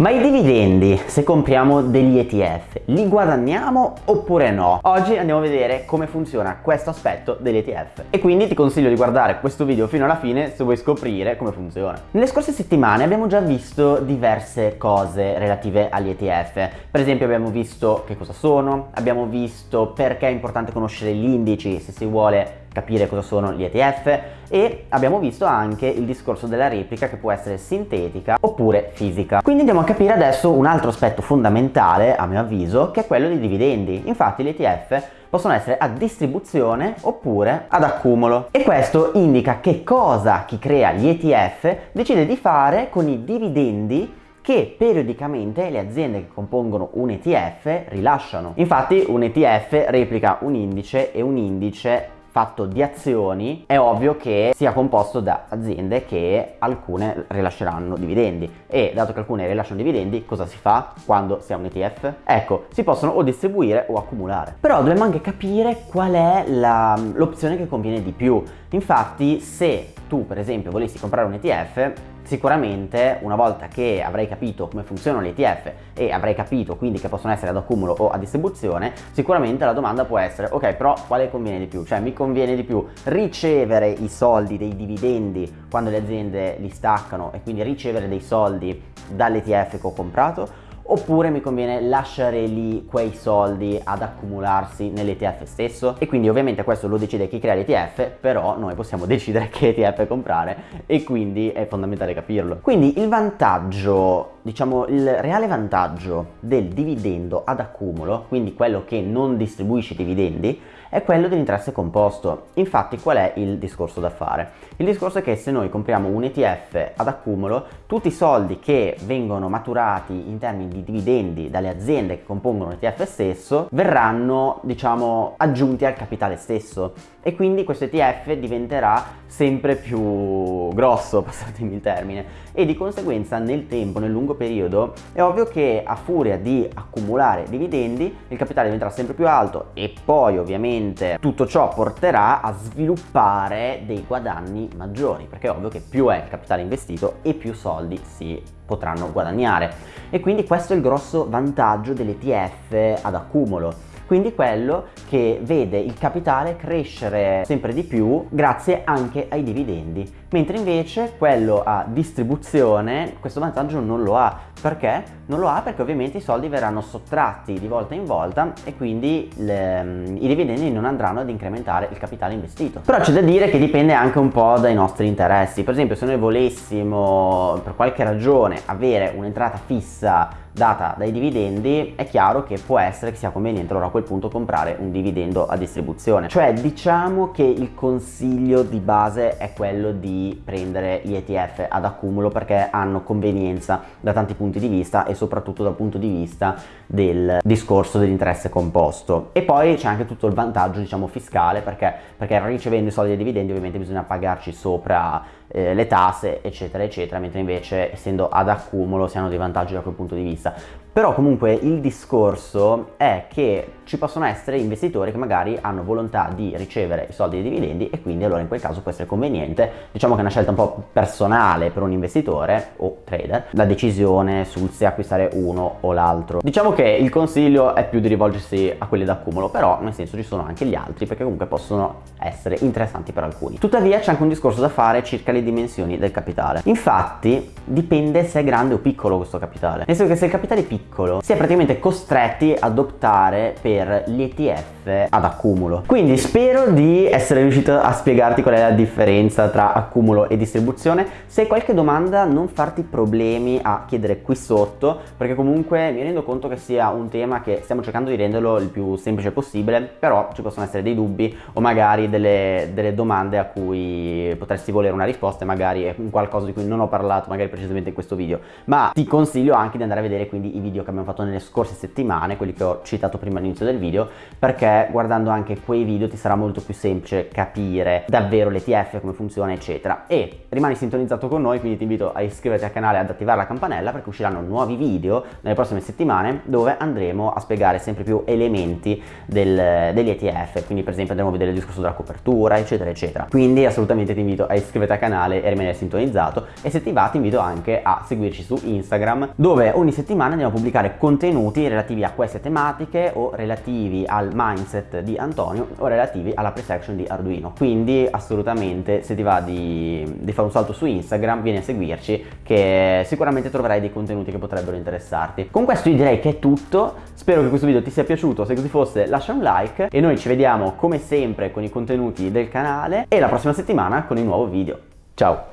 Ma i dividendi, se compriamo degli ETF, li guadagniamo oppure no? Oggi andiamo a vedere come funziona questo aspetto degli ETF e quindi ti consiglio di guardare questo video fino alla fine se vuoi scoprire come funziona. Nelle scorse settimane abbiamo già visto diverse cose relative agli ETF, per esempio abbiamo visto che cosa sono, abbiamo visto perché è importante conoscere gli indici se si vuole capire cosa sono gli ETF e abbiamo visto anche il discorso della replica che può essere sintetica oppure fisica. Quindi andiamo a capire adesso un altro aspetto fondamentale a mio avviso che è quello dei dividendi. Infatti gli ETF possono essere a distribuzione oppure ad accumulo e questo indica che cosa chi crea gli ETF decide di fare con i dividendi che periodicamente le aziende che compongono un ETF rilasciano. Infatti un ETF replica un indice e un indice fatto di azioni è ovvio che sia composto da aziende che alcune rilasceranno dividendi e dato che alcune rilasciano dividendi cosa si fa quando si ha un ETF? Ecco, si possono o distribuire o accumulare. Però dobbiamo anche capire qual è l'opzione che conviene di più. Infatti se tu per esempio volessi comprare un ETF Sicuramente una volta che avrai capito come funzionano gli ETF e avrai capito quindi che possono essere ad accumulo o a distribuzione, sicuramente la domanda può essere ok però quale conviene di più? Cioè mi conviene di più ricevere i soldi dei dividendi quando le aziende li staccano e quindi ricevere dei soldi dall'ETF che ho comprato oppure mi conviene lasciare lì quei soldi ad accumularsi nell'ETF stesso? E quindi ovviamente questo lo decide chi crea l'ETF però noi possiamo decidere che ETF comprare e quindi è fondamentale capirlo. Quindi il vantaggio diciamo il reale vantaggio del dividendo ad accumulo quindi quello che non distribuisce dividendi è quello dell'interesse composto. Infatti qual è il discorso da fare? Il discorso è che se noi compriamo un ETF ad accumulo, tutti i soldi che vengono maturati in termini di dividendi dalle aziende che compongono l'ETF stesso verranno diciamo aggiunti al capitale stesso e quindi questo ETF diventerà sempre più grosso, passatemi il termine, e di conseguenza nel tempo, nel lungo periodo, è ovvio che a furia di accumulare dividendi il capitale diventerà sempre più alto e poi ovviamente tutto ciò porterà a sviluppare dei guadagni maggiori, perché è ovvio che più è il capitale investito e più soldi si potranno guadagnare. E quindi questo è il grosso vantaggio dell'ETF ad accumulo quindi quello che vede il capitale crescere sempre di più grazie anche ai dividendi, mentre invece quello a distribuzione questo vantaggio non lo ha. Perché? Non lo ha perché ovviamente i soldi verranno sottratti di volta in volta e quindi le, mm, i dividendi non andranno ad incrementare il capitale investito. Però c'è da dire che dipende anche un po' dai nostri interessi. Per esempio se noi volessimo per qualche ragione avere un'entrata fissa data dai dividendi è chiaro che può essere che sia conveniente allora a quel punto comprare un dividendo a distribuzione. Cioè diciamo che il consiglio di base è quello di prendere gli ETF ad accumulo perché hanno convenienza da tanti punti di vista e soprattutto dal punto di vista del discorso dell'interesse composto. E poi c'è anche tutto il vantaggio diciamo fiscale perché, perché ricevendo i soldi dei dividendi ovviamente bisogna pagarci sopra eh, le tasse eccetera eccetera mentre invece essendo ad accumulo si hanno dei vantaggi da quel punto di vista さ però comunque il discorso è che ci possono essere investitori che magari hanno volontà di ricevere i soldi dei dividendi e quindi allora in quel caso può essere conveniente, diciamo che è una scelta un po' personale per un investitore o trader, la decisione sul se acquistare uno o l'altro. Diciamo che il consiglio è più di rivolgersi a quelli d'accumulo, però nel senso ci sono anche gli altri perché comunque possono essere interessanti per alcuni. Tuttavia c'è anche un discorso da fare circa le dimensioni del capitale. Infatti dipende se è grande o piccolo questo capitale. Nel senso che se il capitale è piccolo si è praticamente costretti ad optare per gli ETF ad accumulo. Quindi spero di essere riuscito a spiegarti qual è la differenza tra accumulo e distribuzione. Se hai qualche domanda non farti problemi a chiedere qui sotto perché comunque mi rendo conto che sia un tema che stiamo cercando di renderlo il più semplice possibile però ci possono essere dei dubbi o magari delle, delle domande a cui potresti volere una risposta e magari è qualcosa di cui non ho parlato magari precisamente in questo video ma ti consiglio anche di andare a vedere quindi i video che abbiamo fatto nelle scorse settimane quelli che ho citato prima all'inizio del video perché guardando anche quei video ti sarà molto più semplice capire davvero l'ETF come funziona eccetera. E rimani sintonizzato con noi quindi ti invito a iscriverti al canale e ad attivare la campanella perché usciranno nuovi video nelle prossime settimane dove andremo a spiegare sempre più elementi del, degli ETF quindi per esempio andremo a vedere il discorso della copertura eccetera eccetera. Quindi assolutamente ti invito a iscriverti al canale e rimanere sintonizzato. E se ti va ti invito anche a seguirci su Instagram dove ogni settimana andiamo a pubblicare contenuti relativi a queste tematiche o relativi al mindset di Antonio o relativi alla pre-section di Arduino. Quindi assolutamente se ti va di, di fare un salto su Instagram vieni a seguirci che sicuramente troverai dei contenuti che potrebbero interessarti. Con questo io direi che è tutto. Spero che questo video ti sia piaciuto. Se così fosse lascia un like e noi ci vediamo come sempre con i contenuti del canale. E la prossima settimana con il nuovo video. Ciao!